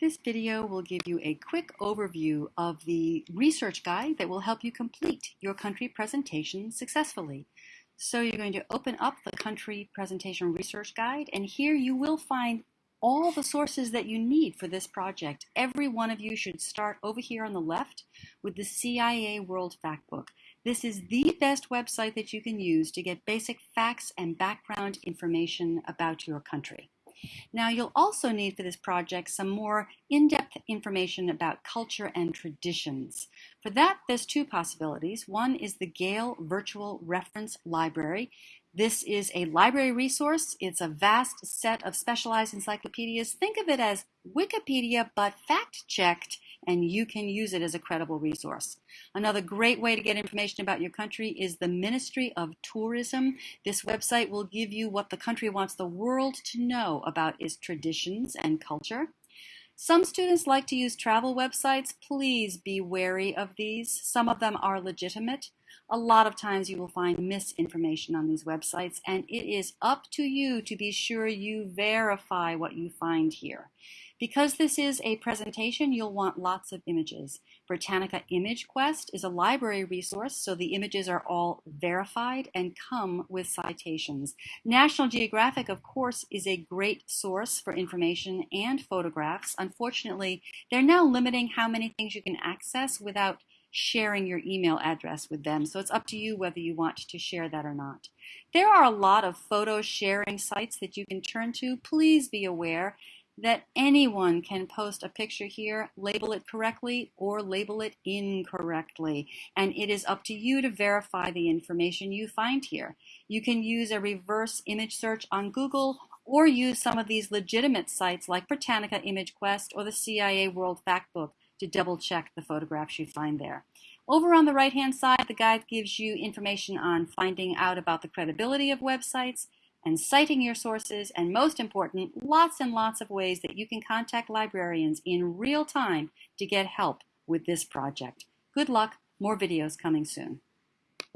This video will give you a quick overview of the research guide that will help you complete your country presentation successfully. So you're going to open up the country presentation research guide and here you will find all the sources that you need for this project. Every one of you should start over here on the left with the CIA World Factbook. This is the best website that you can use to get basic facts and background information about your country. Now you'll also need for this project some more in-depth information about culture and traditions. For that, there's two possibilities. One is the Gale Virtual Reference Library. This is a library resource. It's a vast set of specialized encyclopedias. Think of it as Wikipedia, but fact-checked and you can use it as a credible resource. Another great way to get information about your country is the Ministry of Tourism. This website will give you what the country wants the world to know about its traditions and culture. Some students like to use travel websites. Please be wary of these. Some of them are legitimate. A lot of times you will find misinformation on these websites, and it is up to you to be sure you verify what you find here. Because this is a presentation, you'll want lots of images. Britannica Image Quest is a library resource, so the images are all verified and come with citations. National Geographic, of course, is a great source for information and photographs. Unfortunately, they're now limiting how many things you can access without sharing your email address with them. So it's up to you whether you want to share that or not. There are a lot of photo sharing sites that you can turn to. Please be aware that anyone can post a picture here, label it correctly or label it incorrectly. And it is up to you to verify the information you find here. You can use a reverse image search on Google or use some of these legitimate sites like Britannica Image Quest or the CIA World Factbook to double check the photographs you find there. Over on the right hand side, the guide gives you information on finding out about the credibility of websites, and citing your sources, and most important, lots and lots of ways that you can contact librarians in real time to get help with this project. Good luck, more videos coming soon.